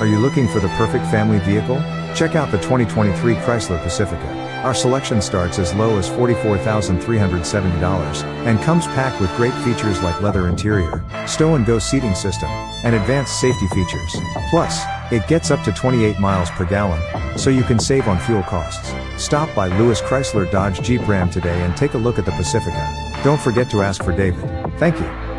Are you looking for the perfect family vehicle? Check out the 2023 Chrysler Pacifica. Our selection starts as low as $44,370 and comes packed with great features like leather interior, stow and go seating system, and advanced safety features. Plus, it gets up to 28 miles per gallon, so you can save on fuel costs. Stop by Lewis Chrysler Dodge Jeep Ram today and take a look at the Pacifica. Don't forget to ask for David. Thank you.